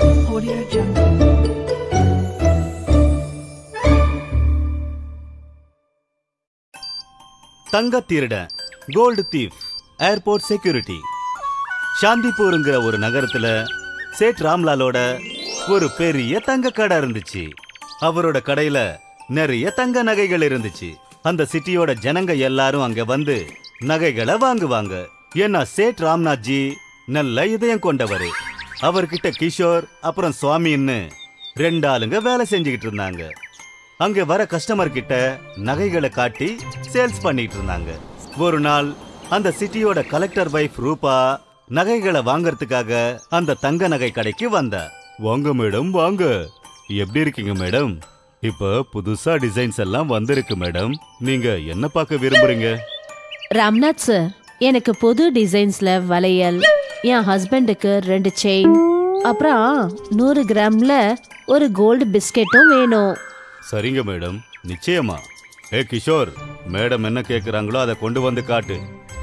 Audio Jungle. தங்க திருடன் gold thief airport security சாந்திப்பூருங்கிற ஒரு நகரத்துல சேட் ராம்லாலோட ஒரு பெரிய தங்க கடை இருந்துச்சு. அவரோட கடையில நிறைய தங்க நகைகள் இருந்துச்சு. அந்த சிட்டியோட ஜனங்க எல்லாரும் அங்க வந்து நகைகளை வாங்குவாங்க. ஏன்னா சேட் ராம்நாத் ஜி நல்ல இதயம் கொண்டவர். அவர்கிட்ட கிஷோர் அப்புறம் சுவாமின்னு ரெண்டு ஆளுங்க வேலை செஞ்சுக்கிட்டு இருந்தாங்க. அங்க வர கஸ்டமர் கிட்ட நகைகளை காட்டி சேல்ஸ் பண்ணிட்டு இருந்தாங்க. ஒரு நாள் அந்த சிட்டியோட கலெக்டர் வைஃப் ரூபா நகைகளை வாங்கறதுக்காக அந்த தங்க நகை கடைக்கு வந்த. வாங்க மேடம் வாங்க. எப்படி இருக்கீங்க மேடம்? இப்ப புதுசா டிசைன்ஸ் எல்லாம் வந்திருக்கு மேடம். நீங்க என்ன பார்க்க விரும்புறீங்க? ராம்நாத் சார் எனக்கு புது டிசைன்ஸ்ல வளையல் என் ஹஸ்பண்டுக்கு ரெண்டு செயின் அப்புறம் நூறு கிராம்ல ஒரு கோல்டு பிஸ்கெட்டும் வேணும். சரிங்க மேடம். நிச்சயமா. ஏ கிஷோர் மேடம் என்ன கேக்குறாங்களோ அதை கொண்டு வந்து காட்டு.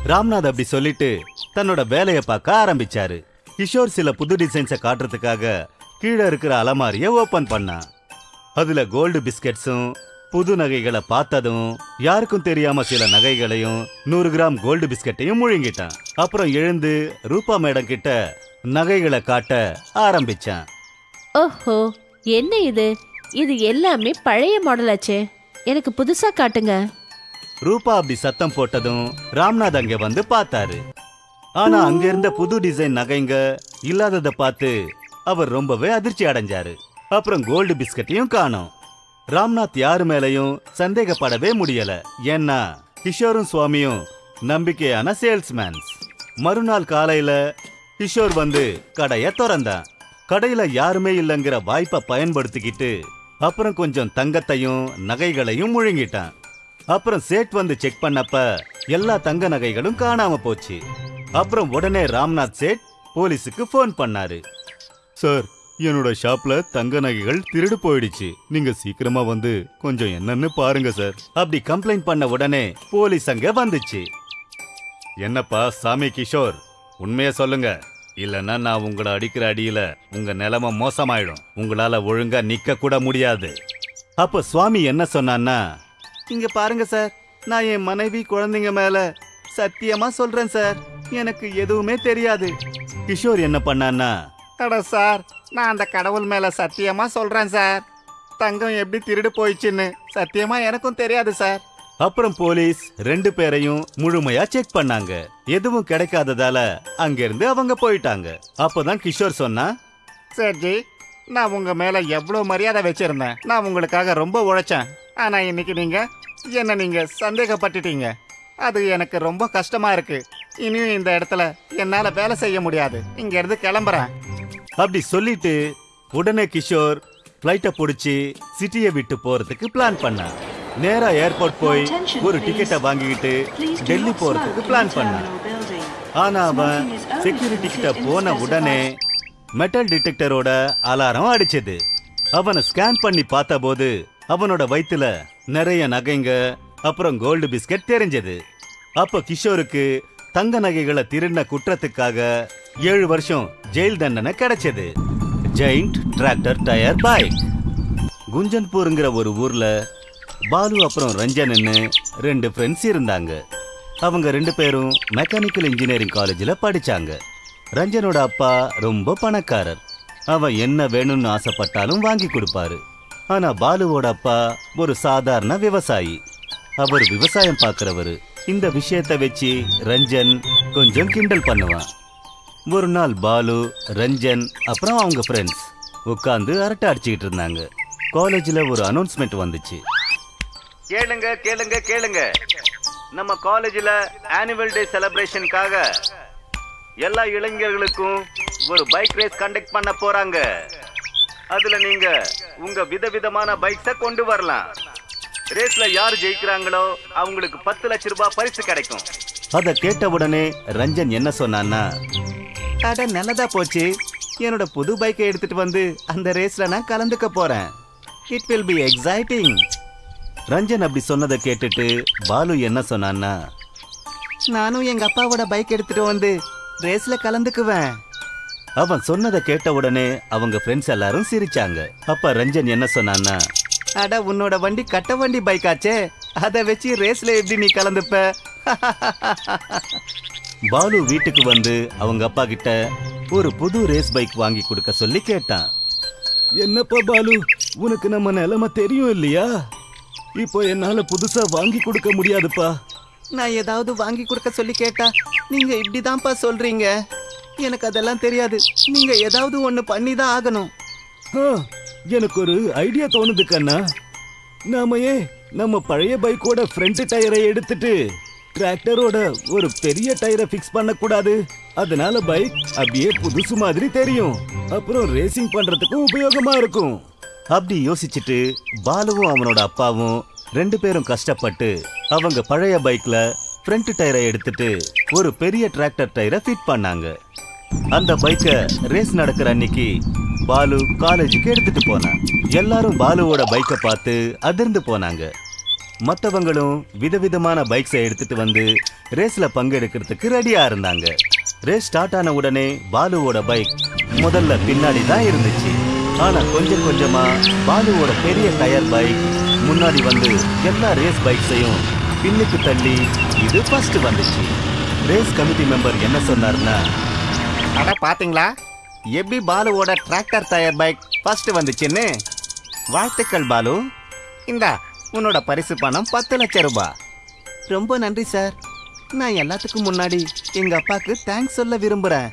ராம்நாத் அப்படி சொல்லிட்டு தன்னோட வேலையை பார்க்க ஆரம்பிச்சாரு. கிஷோர் சில புது டிசைன்ஸை காட்டுறதுக்காக கீழே இருக்கிற அலமாரியை ஓபன் பண்ணான். அதுல கோல்டு பிஸ்கெட்ஸும் புது நகைகளை பார்த்ததும் யாருக்கும் தெரியாம சில நகைகளையும் நூறு கிராம் கோல்டு பிஸ்கட்டையும் முழுங்கிட்டான். அப்புறம் எழுந்து ரூபா மேடம் கிட்ட நகைகளை காட்ட ஆரம்பிச்சான். ஓஹோ என்ன இது? இது எல்லாமே பழைய மாடலாச்சே எனக்கு புதுசா காட்டுங்க. ரூபா அப்படி சத்தம் போட்டதும் ராம்நாத் அங்க வந்து பார்த்தாரு. ஆனா அங்க இருந்த புது டிசைன் நகைங்க இல்லாதத பார்த்து அவர் ரொம்பவே அதிர்ச்சி அடைஞ்சாரு. அப்புறம் கோல்டு பிஸ்கட்டையும் காணோம். ராம்நாத் யாரு மேலையும் சந்தேகப்படவே முடியல. ஏன்னா கிஷோரும் சுவாமியும் நம்பிக்கையான சேல்ஸ்மேன்ஸ். மறுநாள் காலையில கிஷோர் வந்து கடைய திறந்தான். கடையில யாருமே இல்லைங்கிற வாய்ப்பை பயன்படுத்திக்கிட்டு அப்புறம் கொஞ்சம் தங்கத்தையும் நகைகளையும் முழுங்கிட்டான். அப்புறம் சேட் வந்து செக் பண்ணப்ப எல்லா தங்க நகைகளும் காணாம போச்சு. அப்புறம் உடனே ராம்நாத் சேட் போலீஸுக்கு ஃபோன் பண்ணாரு. சார் என்னோட ஷாப்ல தங்க நகைகள் திருடு போயிடுச்சு. நீங்க சீக்கிரமா வந்து கொஞ்சம் என்னன்னு பாருங்க சார். அப்படி கம்ப்ளைண்ட் பண்ண உடனே போலீஸ் அங்க வந்துச்சு. என்னப்பா சாமி கிஷோர்? உண்மைய சொல்லுங்க. இல்லைன்னா நான் உங்களை அடிக்கிற அடியில உங்க நிலைமை மோசமாயிடும். உங்களால ஒழுங்கா நிக்க கூட முடியாது. அப்ப சுவாமி என்ன சொன்னான்னா இங்க பாருங்க சார். நான் என் மனைவி குழந்தைங்க மேல சத்தியமா சொல்றேன் சார். எனக்கு எதுவுமே தெரியாது. கிஷோர் என்ன பண்ணான்னா அட சார். நான் அந்த கடவுள் மேல சத்தியமா சொல்றேன் சார். தங்கம் எப்படி திருடு போயிடுச்சுன்னு சத்தியமா எனக்கும் தெரியாது சார். அப்புறம் போலீஸ் ரெண்டு பேரையும் முழுமையா செக் பண்ணாங்க. எதுவும் கிடைக்காததால அங்கிருந்து அவங்க போயிட்டாங்க. அப்பதான் கிஷோர் சொன்னா சேர்ஜி நான் உங்க மேல எவ்வளவு மரியாதை வச்சிருந்தேன். நான் உங்களுக்காக ரொம்ப உழைச்சேன். ஆனா இன்னைக்கு நீங்க என்ன நீங்க சந்தேகப்பட்டுட்டீங்க. அது எனக்கு ரொம்ப கஷ்டமா இருக்கு. இனியும் இந்த இடத்துல என்னால வேலை செய்ய முடியாது. இங்க இருந்து கிளம்புறேன். அப்படி சொல்லிட்டு உடனே கிஷோர் ஃப்ளைட்டை பிடிச்சி சிட்டியை விட்டு போறதுக்கு பிளான் பண்ணான் நேரா ஏர்போர்ட் போய் ஒரு டிக்கெட்டை வாங்கிக்கிட்டு டெல்லி போறதுக்கு பிளான் பண்ணான் ஆனா அவன் செக்யூரிட்டி கிட்ட போன உடனே மெட்டல் டிடெக்டரோட அலாரம் அடிச்சது. அவனை ஸ்கேன் பண்ணி பார்த்தபோது அவனோட வயித்துல நிறைய நகைங்க அப்புறம் கோல்டு பிஸ்கட் தெரிஞ்சது. அப்ப கிஷோருக்கு தங்க நகைகளை திருடின குற்றத்துக்காக ஏழு வருஷம் ஜெயில் தண்டனை கிடைச்சது. ஜெயிண்ட் டிராக்டர் டயர் பைக் குஞ்சன்பூருங்கிற ஒரு ஊர்ல பாலு அப்புறம் ரஞ்சன்னு ரெண்டு ஃப்ரெண்ட்ஸ் இருந்தாங்க. அவங்க ரெண்டு பேரும் மெக்கானிக்கல் இன்ஜினியரிங் காலேஜில் படித்தாங்க ரஞ்சனோட அப்பா ரொம்ப பணக்காரர். அவன் என்ன வேணும்னு ஆசைப்பட்டாலும் வாங்கி கொடுப்பாரு. ஆனால் பாலுவோட அப்பா ஒரு சாதாரண விவசாயி. அவர் விவசாயம் பார்க்குறவர் இந்த விஷயத்தை வச்சு ரஞ்சன் கொஞ்சம் கிண்டல் பண்ணுவான். ஒரு நாள் பாலு ரஞ்சன் அப்புறம் அவங்க ஃப்ரெண்ட்ஸ் உட்காந்து அரட்டை அடிச்சுக்கிட்டு இருந்தாங்க. காலேஜில் ஒரு அனௌன்ஸ்மெண்ட் வந்துச்சு. கேளுங்க கேளுங்க கேளுங்க. நம்ம காலேஜில் ஆனுவல் டே செலிப்ரேஷனுக்காக எல்லா இளைஞர்களுக்கும் ஒரு பைக் ரேஸ் கண்டக்ட் பண்ண போறாங்க. அதுல நீங்க உங்க விதவிதமான பைக்ஸ கொண்டு வரலாம். ரேஸ்ல யார் ஜெயிக்கிறாங்களோ அவங்களுக்கு பத்து லட்ச ரூபாய் பரிசு கிடைக்கும். அத கேட்ட உடனே ரஞ்சன் என்ன சொன்னான்னா அட நல்லதா போச்சு. என்னோட புது பைக்கை எடுத்துட்டு வந்து அந்த ரேஸ்ல நான் கலந்துக்க போறேன். It will be exciting Ranjan அப்படி சொன்னதை கேட்டுட்டு பாலு என்ன சொன்னான்னா நானும் எங்க அப்பாவோட பைக் எடுத்துட்டு வந்து ரேஸ்ல கலந்துக்குவேன். அவன் சொன்னதை கேட்ட உடனே அவங்க ஃப்ரெண்ட்ஸ் எல்லாரும் சிரிச்சாங்க. அப்ப ரஞ்சன் என்ன சொன்னான்னா அட உன்னோட வண்டி கட்ட வண்டி பைக்காச்சே அதை வச்சு ரேஸ்ல எப்படி நீ கலந்துப்ப? பாலு வீட்டுக்கு வந்து அவங்க அப்பா கிட்ட ஒரு புது ரேஸ் பைக் வாங்கி கொடுக்க சொல்லி கேட்டான். என்னப்பா பாலு உனக்கு நம்ம நிலைமை தெரியும் இல்லையா? இப்போ என்னால புதுசா வாங்கி கொடுக்க முடியாதுப்பா. நான் ஏதாவது வாங்கி கொடுக்க சொல்லி கேட்டா நீங்க இப்படிதான்ப்பா சொல்றீங்க. எனக்கு அதெல்லாம் தெரியாது. நீங்க ஏதாவது ஒண்ணு பண்ணி தான் ஆகணும் எனக்கு ஒரு ஐடியா தோணுது கண்ணா. நாம ஏன் நம்ம பழைய பைக்கோட ஃப்ரண்ட் டயரை எடுத்துட்டு டிராக்டரோட ஒரு பெரிய டயரை ஃபிக்ஸ் பண்ணக்கூடாது. அதனால பைக் அப்படியே புதுசு மாதிரி தெரியும். அப்புறம் ரேசிங் பண்றதுக்கும் உபயோகமா இருக்கும். அப்படி யோசிச்சுட்டு பாலுவும் அவனோட அப்பாவும் ரெண்டு பேரும் கஷ்டப்பட்டு அவங்க பழைய பைக்ல ஃப்ரண்ட் டயரை எடுத்துட்டு ஒரு பெரிய டிராக்டர் டயரை ஃபிட் பண்ணாங்க. அந்த பைக்கை ரேஸ் நடக்கிற அன்னைக்கு பாலு காலேஜுக்கு எடுத்துட்டு போனான். எல்லாரும் பாலுவோட பைக்கை பார்த்து அதிர்ந்து போனாங்க. மற்றவங்களும் விதவிதமான பைக்ஸை எடுத்துட்டு வந்து ரேஸ்ல பங்கெடுக்கிறதுக்கு ரெடியா இருந்தாங்க. ரேஸ் ஸ்டார்ட் ஆன உடனே பாலுவோட பைக் முதல்ல பின்னாடி தான் இருந்துச்சு. ஆனா கொஞ்சம் கொஞ்சமா பாலுவோட பெரிய டயர் பைக் முன்னாடி வந்து எல்லா ரேஸ் பைக்ஸையும் பின்னுக்கு தள்ளி இது ஃபர்ஸ்ட் வந்துச்சு. ரேஸ் கமிட்டி மெம்பர் என்ன சொன்னார்னா அட பாத்தீங்களா? எப்படி பாலுவோட டிராக்டர் டயர் பைக் ஃபர்ஸ்ட் வந்துச்சுன்னு. வாழ்த்துக்கள் பாலு. இந்தா உன்னோட பரிசு பணம் பத்து லட்சம் ரூபாய். ரொம்ப நன்றி சார். நான் எல்லாத்துக்கும் முன்னாடி எங்க அப்பாக்கு தேங்க்ஸ் சொல்ல விரும்புறேன்.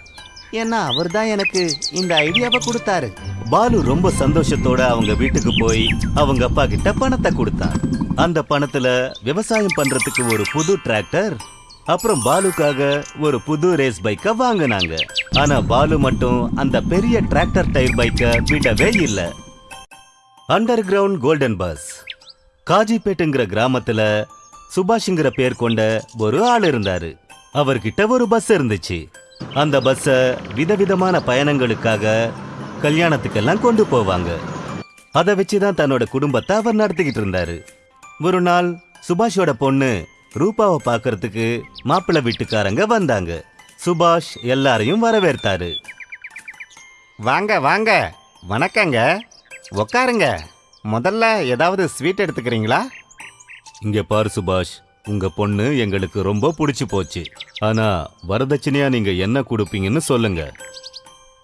ஏன்னா அவர் தான் எனக்கு இந்த ஐடியாவை கொடுத்தாரு. பாலு ரொம்ப சந்தோஷத்தோட அவங்க வீட்டுக்கு போய் அவங்க அப்பா கிட்ட பணத்தை கொடுத்தான். அந்த பணத்துல விவசாயம் பண்றதுக்கு ஒரு புது டிராக்டர் அப்புறம் பாலுக்காக ஒரு புது ரேஸ் பைக்க வாங்கினாங்க. ஆனா பாலு மட்டும் அந்த பெரிய டிராக்டர் டயர் பைக்க விடவே இல்லை. அண்டர் கிரவுண்ட் கோல்டன் பஸ் காஜிபேட்டுங்கிற கிராமத்துல சுபாஷ்ங்கிற பேர் கொண்ட ஒரு ஆள் இருந்தாரு. அவர்கிட்ட ஒரு பஸ் இருந்துச்சு. அந்த பஸ்ஸ விதவிதமான பயணங்களுக்காக கல்யாணத்துக்கெல்லாம் கொண்டு போவாங்க. அதை வச்சுதான் தன்னோட குடும்பத்தை அவர் நடத்திக்கிட்டு இருந்தாரு. ஒரு நாள் சுபாஷோட பொண்ணு ரூபாவை பார்க்கறதுக்கு மாப்பிள்ளை வீட்டுக்காரங்க வந்தாங்க. சுபாஷ் எல்லாரையும் வரவேற்றாரு. வாங்க வாங்க. வணக்கங்க. உக்காருங்க. முதல்ல ஏதாவது ஸ்வீட் எடுத்துக்கிறீங்களா? இங்க பாரு சுபாஷ் உங்க பொண்ணு எங்களுக்கு ரொம்ப பிடிச்சு போச்சு. ஆனா வரதட்சணையா நீங்க என்ன கொடுப்பீங்கன்னு சொல்லுங்க.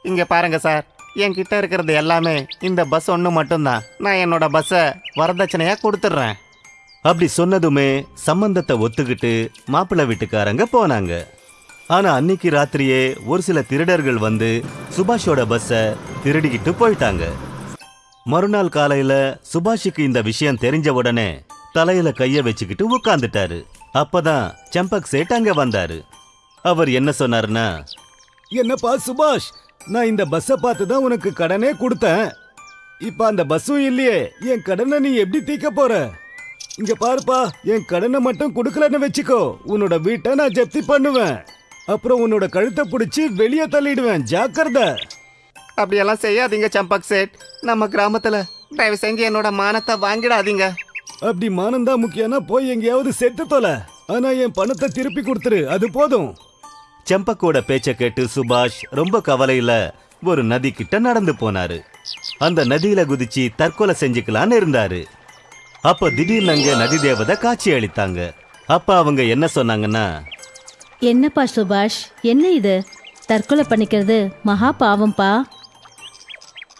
இங்க பாருங்க சார். என்கிட்ட இருக்கிறது எல்லாமே இந்த பஸ் ஒன்று மட்டும்தான். நான் என்னோட பஸ்ஸை வரதட்சணையா கொடுத்துட்றேன். அப்படி சொன்னதுமே சம்பந்தத்தை ஒத்துக்கிட்டு மாப்பிள்ளை வீட்டுக்காரங்க போனாங்க. ஆனா அன்னைக்கு ராத்திரியே ஒரு சில திருடர்கள் வந்து சுபாஷோட பஸ்ஸ திருடிக்கிட்டு போயிட்டாங்க. மறுநாள் காலையில சுபாஷுக்கு இந்த விஷயம் தெரிஞ்ச உடனே தலையில கைய வச்சுக்கிட்டு உட்கார்ந்துட்டாரு. அப்பதான் செம்பக் சேட் அங்க வந்தாரு. அவர் என்ன சொன்னாருன்னா என்னப்பா சுபாஷ் நான் இந்த பஸ்ஸை பார்த்து தான் உனக்கு கடனே கொடுத்தேன். இப்ப அந்த பஸ்ஸும் இல்லையே என் கடனை நீ எப்படி தீக்க போற? இங்க பாருப்பா என் கடனை மட்டும் கொடுக்கலன்னு வச்சுக்கோ. உன்னோட வீட்டை நான் ஜப்தி பண்ணுவேன். அப்புறம் உன்னோட கழுத்தை பிடிச்சி வெளியே தள்ளிடுவேன். ஜாக்கிரதை. அப்படியெல்லாம் செய்யாதீங்க சம்பக் சேட். நம்ம கிராமத்துல தயவு செஞ்சு என்னோட மானத்தை வாங்கிடாதீங்க. அப்படி மானம்தான் முக்கியம்னா போய் எங்கேயாவது செத்து தொலை. ஆனா என் பணத்தை திருப்பி கொடுத்துரு அது போதும். செம்பக்கோட பேச்ச கேட்டு சுபாஷ் ரொம்ப கவலையில ஒரு நதி கிட்ட நடந்து போனாரு. அந்த நதியில குதிச்சு தற்கொலை செஞ்சுக்கலான்னு இருந்தாரு. அப்ப திடீர்னு அங்க நதி தேவதை காட்சி அளித்தாங்க. அப்ப அவங்க என்ன சொன்னாங்கன்னா என்னப்பா சுபாஷ் என்ன இது? தற்கொலை பண்ணிக்கிறது மகா பாவம்பா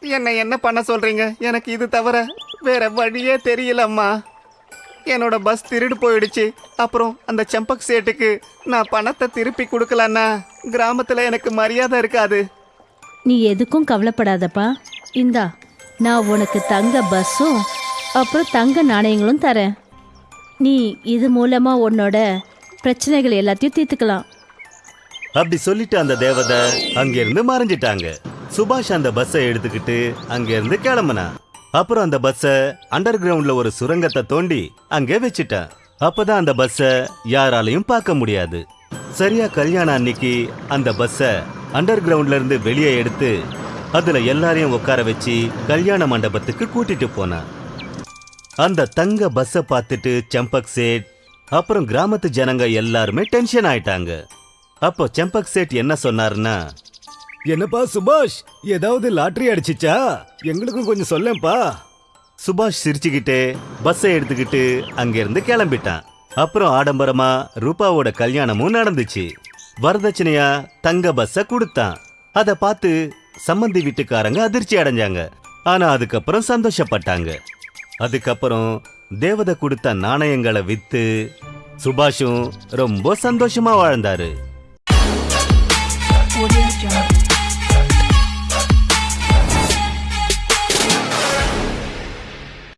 என்ன என்ன பண்ண சொல்றீங்க? எனக்கு இது தவிர வேற வழியே தெரியலம்மா. என்னோட பஸ் திருடு போயிடுச்சு. அப்புறம் அந்த செம்பக் சேட்டுக்கு நான் பணத்தை திருப்பி கொடுக்கலன்னா கிராமத்துல எனக்கு மரியாதை இருக்காது. நீ எதுக்கும் கவலைப்படாதப்பா. இந்தா நான் உனக்கு தங்க பஸ்ஸும் அப்புறம் தங்க நாணயங்களும் தரேன். நீ இது மூலமா உன்னோட பிரச்சனைகள் எல்லாத்தையும் தீர்த்துக்கலாம். அப்படி சொல்லிட்டு அந்த தேவதை அங்கிருந்து மறைஞ்சிட்டாங்க. சுபாஷ் அந்த பஸ்ஸை எடுத்துக்கிட்டு அங்கிருந்து கிளம்புனான் அப்புறம் அந்த பஸ்ஸை அண்டர் கிரவுண்ட்ல ஒரு சுரங்கத்தை தோண்டி அங்கே வச்சுட்டான். அப்பதான் அந்த பஸ்ஸை யாராலையும் பார்க்க முடியாது. சரியா கல்யாணம் அன்னைக்கு அந்த பஸ்ஸை அண்டர் கிரவுண்ட்ல இருந்து வெளியே எடுத்து அதுல எல்லாரையும் உட்கார வச்சு கல்யாண மண்டபத்துக்கு கூட்டிட்டு போனான். அந்த தங்க பஸ்ஸை பார்த்துட்டு செம்பக் சேட் அப்புறம் கிராமத்து ஜனங்க எல்லாருமே டென்ஷன் ஆயிட்டாங்க. அப்போ செம்பக் சேட் என்ன சொன்னாருன்னா என்னப்பா சுபாஷ் ஏதாவது லாட்டரி அடிச்சிச்சா? எங்களுக்கும் கொஞ்சம் சொல்லேன்ப்பா. சுபாஷ் சிரிச்சுக்கிட்டே பஸ்ஸை எடுத்துக்கிட்டு அங்கிருந்து கிளம்பிட்டான். அப்புறம் ஆடம்பரமா ரூபாவோட கல்யாணமும் நடந்துச்சு. வரதட்சணையா தங்க பஸ்ஸ கொடுத்தான். அத பார்த்து சம்மந்தி வீட்டுக்காரங்க அதிர்ச்சி அடைஞ்சாங்க. ஆனா அதுக்கப்புறம் சந்தோஷப்பட்டாங்க. அதுக்கப்புறம் தேவதை கொடுத்த நாணயங்களை வித்து சுபாஷும் ரொம்ப சந்தோஷமா வாழ்ந்தாரு.